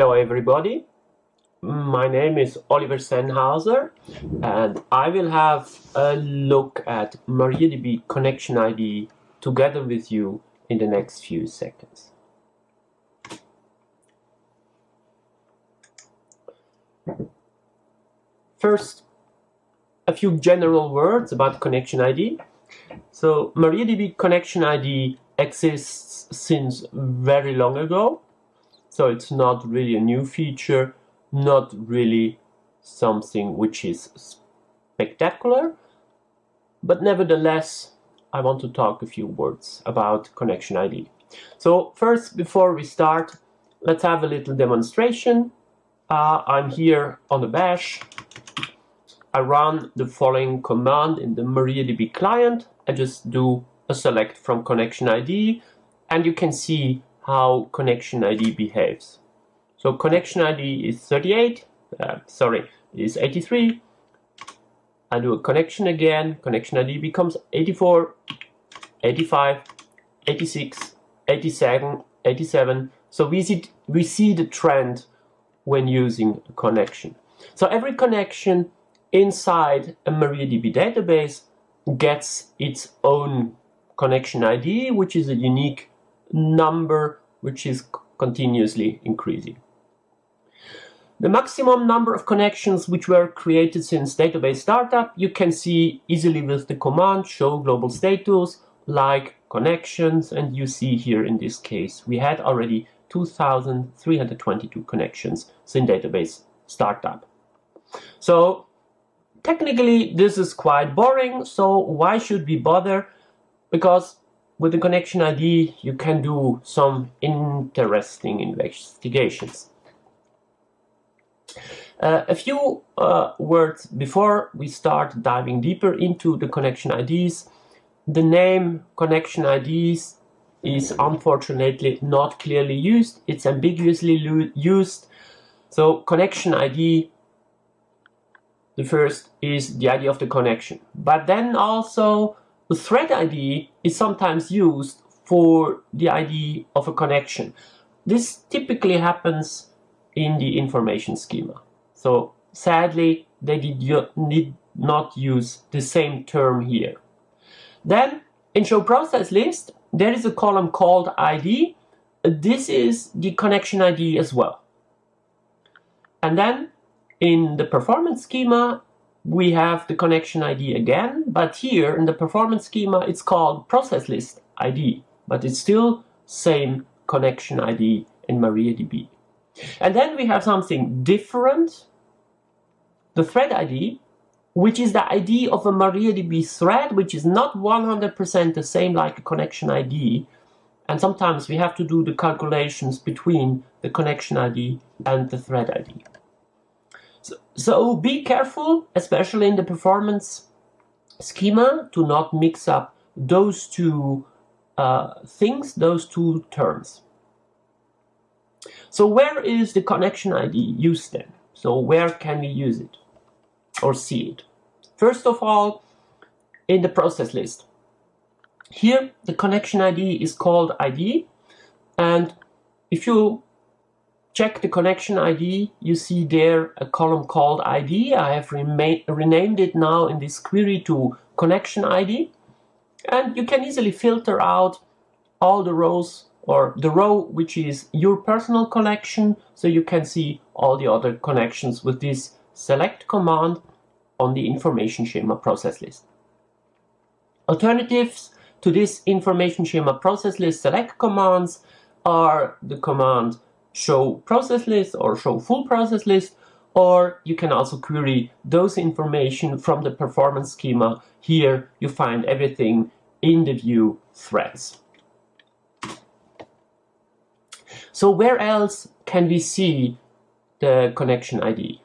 Hello everybody, my name is Oliver Sennhauser and I will have a look at MariaDB connection ID together with you in the next few seconds. First, a few general words about connection ID. So MariaDB connection ID exists since very long ago so it's not really a new feature, not really something which is spectacular, but nevertheless, I want to talk a few words about connection ID. So first, before we start, let's have a little demonstration. Uh, I'm here on the bash. I run the following command in the MariaDB client. I just do a select from connection ID, and you can see how connection ID behaves. So connection ID is 38, uh, sorry, is 83. I do a connection again, connection ID becomes 84, 85, 86, 87, 87. So we see, we see the trend when using a connection. So every connection inside a MariaDB database gets its own connection ID, which is a unique number which is continuously increasing. The maximum number of connections which were created since database startup you can see easily with the command show global status like connections and you see here in this case we had already 2322 connections since database startup. So technically this is quite boring so why should we bother because with the connection ID, you can do some interesting investigations. Uh, a few uh, words before we start diving deeper into the connection IDs. The name connection IDs is unfortunately not clearly used. It's ambiguously used. So connection ID, the first is the ID of the connection. But then also the thread ID is sometimes used for the ID of a connection. This typically happens in the information schema. So sadly, they did not use the same term here. Then in show process list, there is a column called ID. This is the connection ID as well. And then in the performance schema, we have the connection ID again, but here in the performance schema it's called process list ID, but it's still same connection ID in MariaDB. And then we have something different, the thread ID, which is the ID of a MariaDB thread, which is not 100% the same like a connection ID. And sometimes we have to do the calculations between the connection ID and the thread ID. So, be careful, especially in the performance schema, to not mix up those two uh, things, those two terms. So where is the connection ID used then? So where can we use it or see it? First of all, in the process list. Here, the connection ID is called ID, and if you check the connection ID, you see there a column called ID. I have renamed it now in this query to connection ID. And you can easily filter out all the rows or the row which is your personal connection so you can see all the other connections with this select command on the information schema process list. Alternatives to this information schema process list select commands are the command show process list or show full process list or you can also query those information from the performance schema. Here you find everything in the view threads. So where else can we see the connection ID?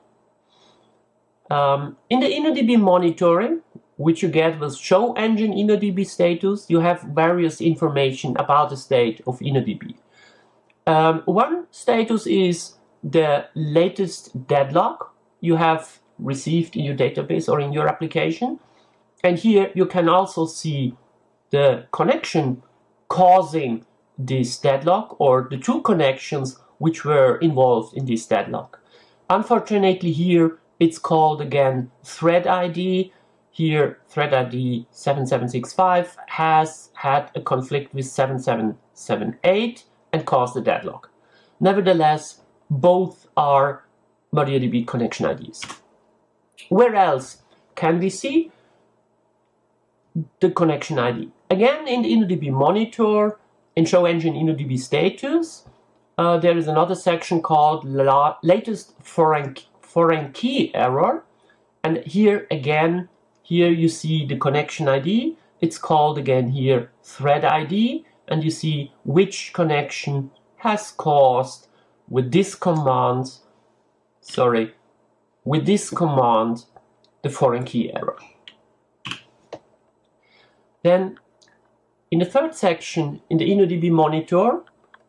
Um, in the InnoDB monitoring, which you get with show engine InnoDB status, you have various information about the state of InnoDB. Um, one status is the latest deadlock you have received in your database or in your application. And here you can also see the connection causing this deadlock or the two connections which were involved in this deadlock. Unfortunately here it's called again thread ID. Here thread ID 7765 has had a conflict with 7778 and caused a deadlock. Nevertheless, both are MariaDB connection IDs. Where else can we see the connection ID? Again, in the InnoDB monitor, in show engine InnoDB status, uh, there is another section called La latest foreign, foreign key error. And here again, here you see the connection ID. It's called again here thread ID. And you see which connection has caused with this command, sorry, with this command, the foreign key error. Then in the third section, in the InnoDB monitor,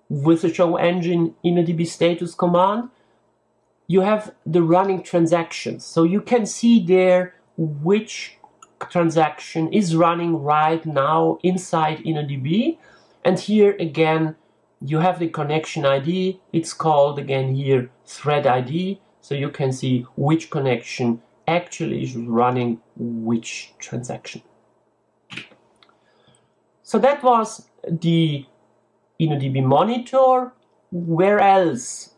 with the show engine InnoDB status command, you have the running transactions. So you can see there which transaction is running right now inside InnoDB. And here again, you have the connection ID. It's called again here thread ID. So you can see which connection actually is running which transaction. So that was the InnoDB monitor. Where else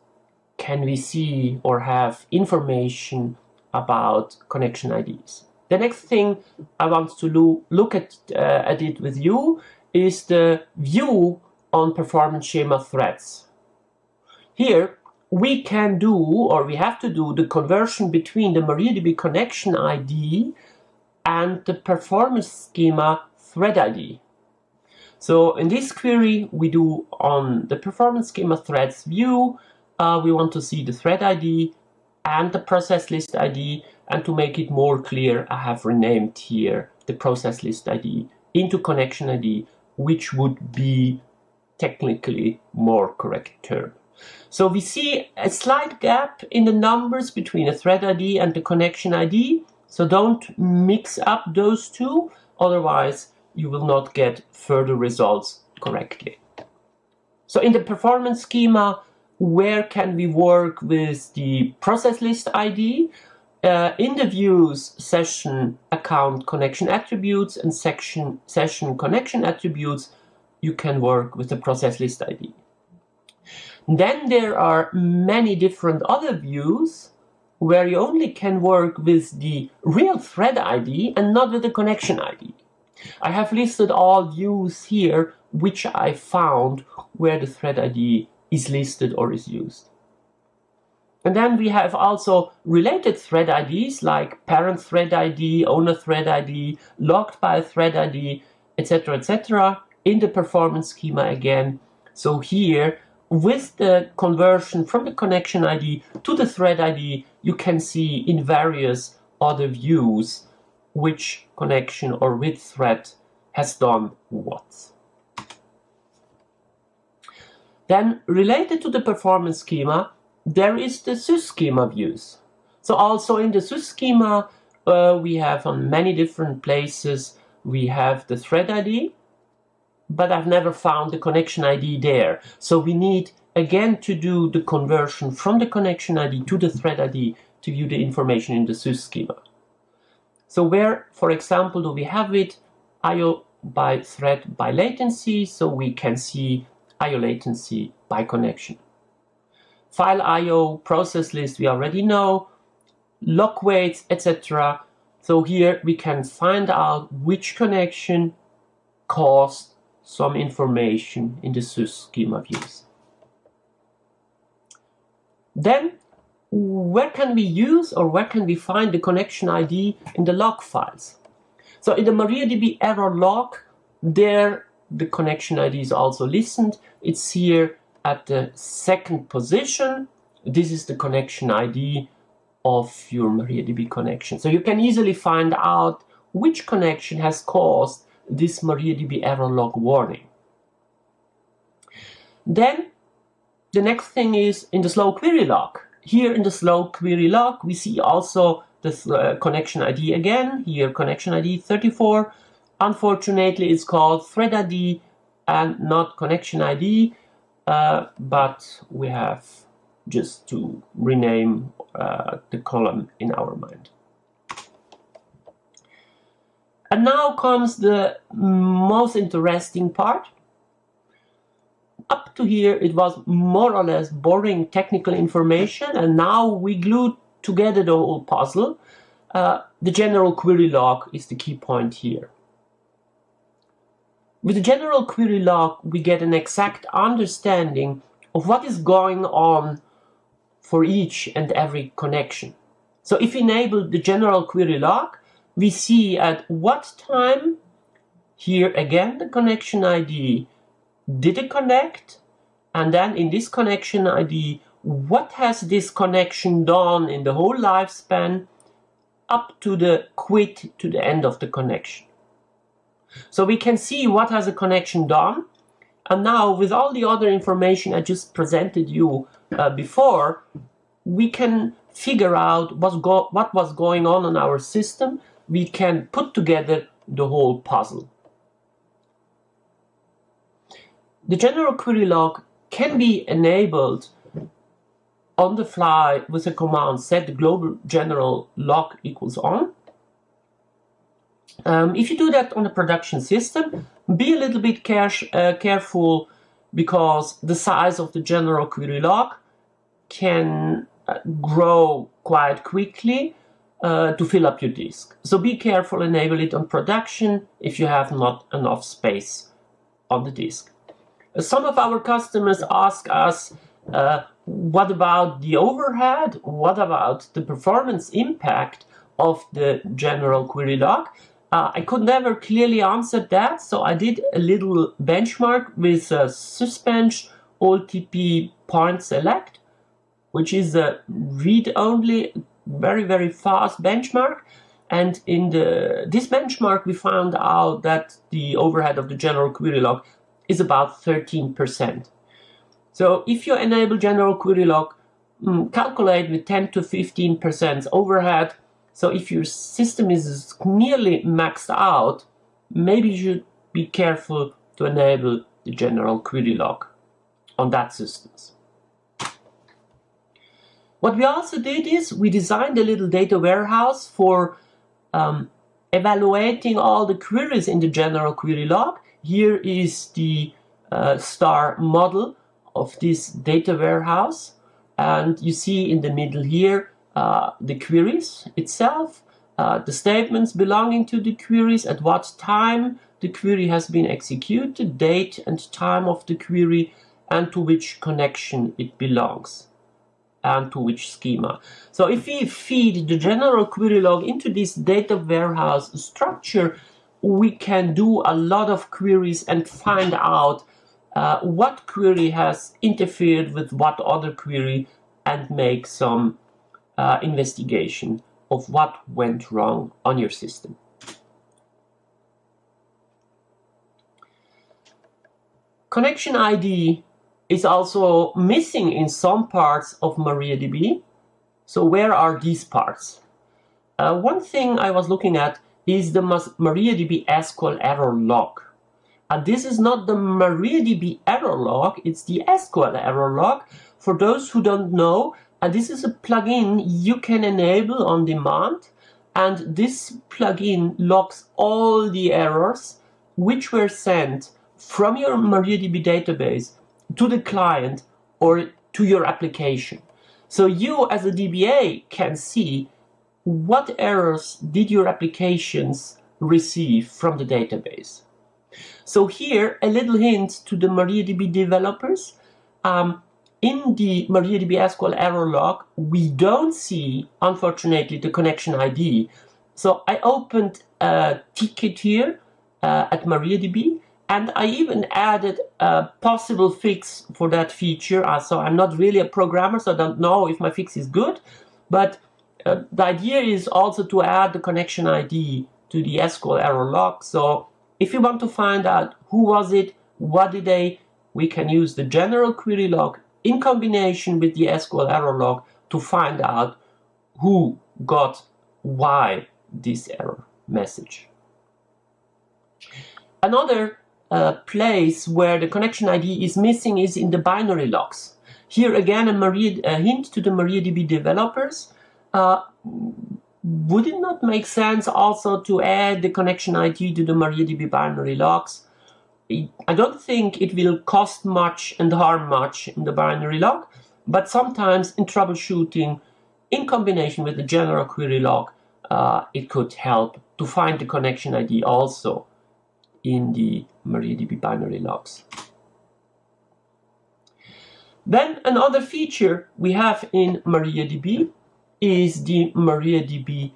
can we see or have information about connection IDs? The next thing I want to lo look at, uh, at it with you is the view on performance schema threads. Here we can do or we have to do the conversion between the MariaDB connection ID and the performance schema thread ID. So in this query, we do on the performance schema threads view, uh, we want to see the thread ID and the process list ID. And to make it more clear, I have renamed here the process list ID into connection ID, which would be technically more correct term. So we see a slight gap in the numbers between a thread ID and the connection ID. So don't mix up those two, otherwise you will not get further results correctly. So in the performance schema, where can we work with the process list ID? Uh, in the views session account connection attributes and section session connection attributes, you can work with the process list ID. Then there are many different other views where you only can work with the real thread ID and not with the connection ID. I have listed all views here which I found where the thread ID is listed or is used. And then we have also related thread IDs like parent thread ID, owner thread ID, logged by thread ID, etc. etc. in the performance schema again. So here, with the conversion from the connection ID to the thread ID, you can see in various other views which connection or which thread has done what. Then related to the performance schema, there is the sys schema views. So also in the sys schema, uh, we have on many different places, we have the thread ID, but I've never found the connection ID there. So we need again to do the conversion from the connection ID to the thread ID to view the information in the sys schema. So where, for example, do we have it? IO by thread by latency, so we can see IO latency by connection. File IO, process list, we already know, lock waits, etc. So here we can find out which connection caused some information in the schema views. Then where can we use or where can we find the connection ID in the log files? So in the MariaDB error log, there the connection ID is also listened. It's here at the second position. This is the connection ID of your MariaDB connection. So you can easily find out which connection has caused this MariaDB error log warning. Then the next thing is in the slow query log. Here in the slow query log, we see also the uh, connection ID again. Here, connection ID 34. Unfortunately, it's called thread ID and not connection ID. Uh, but we have just to rename uh, the column in our mind. And now comes the most interesting part. Up to here it was more or less boring technical information and now we glued together the whole puzzle. Uh, the general query log is the key point here. With the general query log we get an exact understanding of what is going on for each and every connection. So if we enable the general query log, we see at what time, here again the connection ID, did it connect, and then in this connection ID, what has this connection done in the whole lifespan up to the quit to the end of the connection. So we can see what has a connection done, and now with all the other information I just presented you uh, before, we can figure out what was going on in our system we can put together the whole puzzle. The general query log can be enabled on the fly with the command set global general log equals on. Um, if you do that on a production system, be a little bit care uh, careful because the size of the general query log can uh, grow quite quickly uh, to fill up your disk. So be careful, enable it on production if you have not enough space on the disk. Uh, some of our customers ask us, uh, what about the overhead? What about the performance impact of the general query log? Uh, I could never clearly answer that, so I did a little benchmark with a Sysbench OLTP point select, which is a read-only very, very fast benchmark. And in the this benchmark, we found out that the overhead of the general query log is about 13%. So if you enable general query log, mm, calculate with 10 to 15% overhead. So if your system is nearly maxed out, maybe you should be careful to enable the general query log on that systems. What we also did is we designed a little data warehouse for um, evaluating all the queries in the general query log. Here is the uh, star model of this data warehouse. And you see in the middle here uh, the queries itself, uh, the statements belonging to the queries, at what time the query has been executed, date and time of the query, and to which connection it belongs and to which schema. So if we feed the general query log into this data warehouse structure, we can do a lot of queries and find out uh, what query has interfered with what other query and make some uh, investigation of what went wrong on your system. Connection ID is also missing in some parts of MariaDB. So where are these parts? Uh, one thing I was looking at is the MariaDB SQL error log. And this is not the MariaDB error log, it's the SQL error log. For those who don't know, and this is a plugin you can enable on demand. And this plugin logs all the errors which were sent from your MariaDB database to the client or to your application. So you as a DBA can see what errors did your applications receive from the database. So here, a little hint to the MariaDB developers. Um, in the MariaDB SQL error log, we don't see, unfortunately, the connection ID. So I opened a ticket here uh, at MariaDB and I even added a possible fix for that feature. Uh, so I'm not really a programmer, so I don't know if my fix is good. But uh, the idea is also to add the connection ID to the SQL error log. So if you want to find out who was it, what did they, we can use the general query log in combination with the SQL error log to find out who got why this error message. Another uh, place where the connection ID is missing is in the binary logs. Here again, a, Maria, a hint to the MariaDB developers. Uh, would it not make sense also to add the connection ID to the MariaDB binary logs? I don't think it will cost much and harm much in the binary log, but sometimes in troubleshooting, in combination with the general query log, uh, it could help to find the connection ID also in the MariaDB binary logs. Then another feature we have in MariaDB is the MariaDB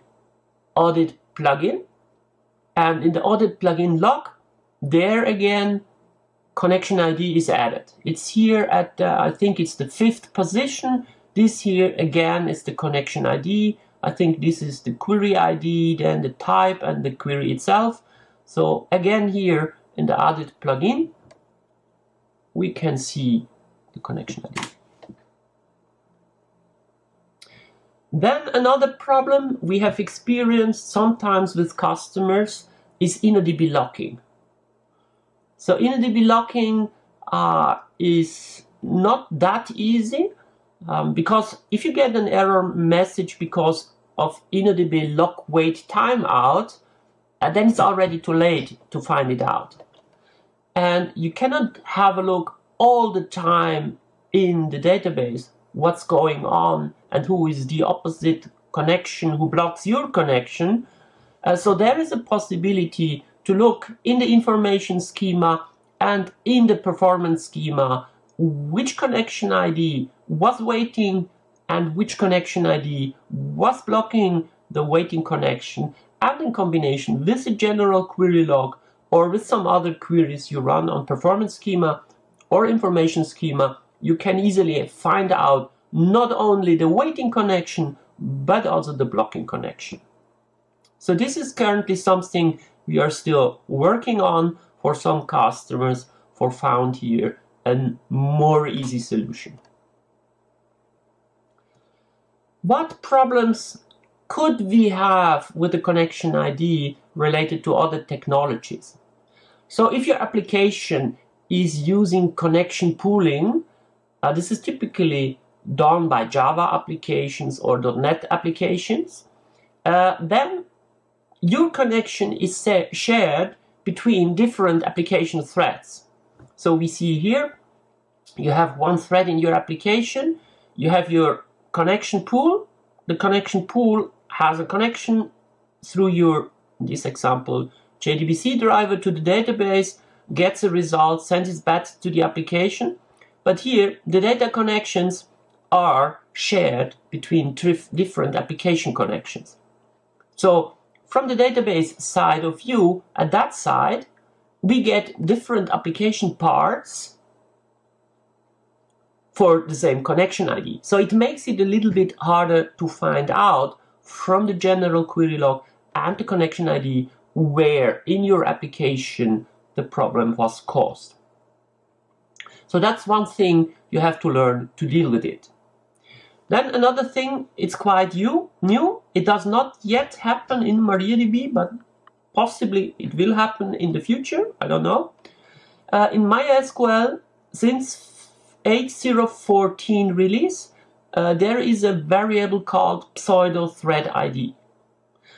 audit plugin. And in the audit plugin log, there again, connection ID is added. It's here at, uh, I think it's the fifth position. This here again is the connection ID. I think this is the query ID, then the type and the query itself. So again here in the audit plugin, we can see the connection ID. Then another problem we have experienced sometimes with customers is InnoDB locking. So InnoDB locking uh, is not that easy um, because if you get an error message because of InnoDB lock wait timeout, uh, then it's already too late to find it out. And you cannot have a look all the time in the database what's going on and who is the opposite connection who blocks your connection. Uh, so there is a possibility to look in the information schema and in the performance schema which connection ID was waiting and which connection ID was blocking the waiting connection and in combination with a general query log or with some other queries you run on performance schema or information schema you can easily find out not only the waiting connection, but also the blocking connection. So this is currently something we are still working on for some customers for found here a more easy solution. What problems could we have with the connection ID related to other technologies? So if your application is using connection pooling, uh, this is typically done by Java applications or .NET applications, uh, then your connection is shared between different application threads. So we see here, you have one thread in your application, you have your connection pool. The connection pool has a connection through your, in this example, JDBC driver to the database, gets a result, sends it back to the application. But here, the data connections are shared between different application connections. So from the database side of view, at that side, we get different application parts for the same connection ID. So it makes it a little bit harder to find out from the general query log and the connection ID where in your application the problem was caused. So that's one thing you have to learn to deal with it. Then another thing, it's quite new. new. It does not yet happen in MariaDB, but possibly it will happen in the future. I don't know. Uh, in MySQL, since 8.0.14 release, uh, there is a variable called pseudo thread ID.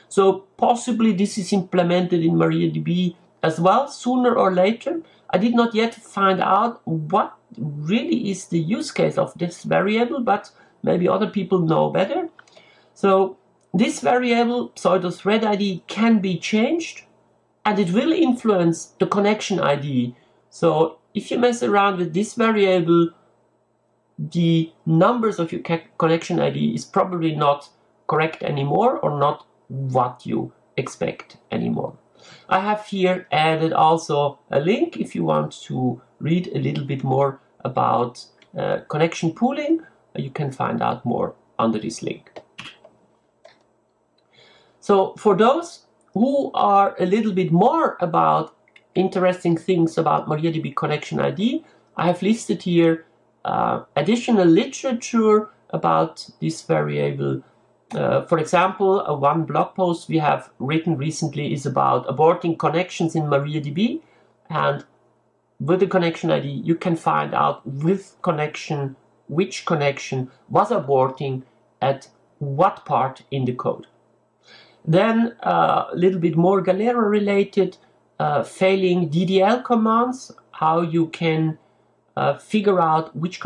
So possibly this is implemented in MariaDB as well, sooner or later. I did not yet find out what really is the use case of this variable, but maybe other people know better. So this variable, pseudo thread ID, can be changed and it will influence the connection ID. So if you mess around with this variable, the numbers of your connection ID is probably not correct anymore or not what you expect anymore. I have here added also a link if you want to read a little bit more about uh, connection pooling you can find out more under this link. So for those who are a little bit more about interesting things about MariaDB Connection ID, I have listed here uh, additional literature about this variable. Uh, for example, uh, one blog post we have written recently is about aborting connections in MariaDB and with the connection ID, you can find out with connection, which connection was aborting at what part in the code. Then uh, a little bit more Galera related, uh, failing DDL commands, how you can uh, figure out which,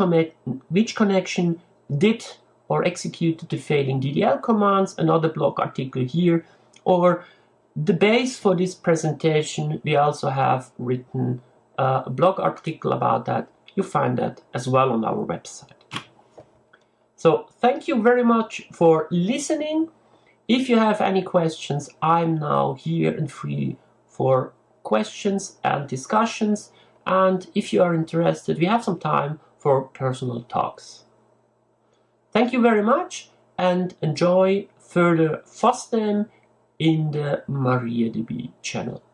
which connection did or executed the failing DDL commands, another blog article here, or the base for this presentation, we also have written uh, a blog article about that. You find that as well on our website. So thank you very much for listening. If you have any questions, I'm now here and free for questions and discussions. And if you are interested, we have some time for personal talks. Thank you very much and enjoy further FOSDEM in the MariaDB channel.